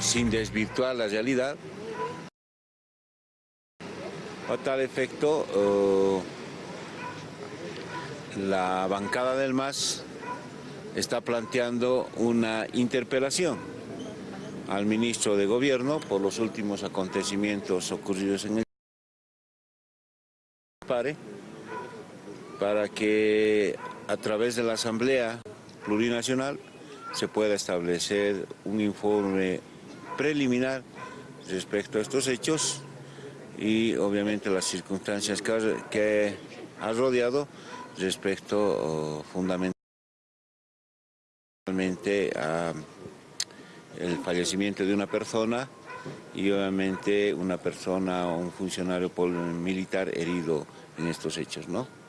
sin desvirtuar la realidad. A tal efecto, eh, la bancada del MAS está planteando una interpelación al ministro de Gobierno por los últimos acontecimientos ocurridos en el PARE para que a través de la Asamblea Plurinacional se pueda establecer un informe preliminar respecto a estos hechos y obviamente las circunstancias que ha rodeado respecto oh, fundamentalmente a el fallecimiento de una persona y obviamente una persona o un funcionario militar herido en estos hechos, ¿no?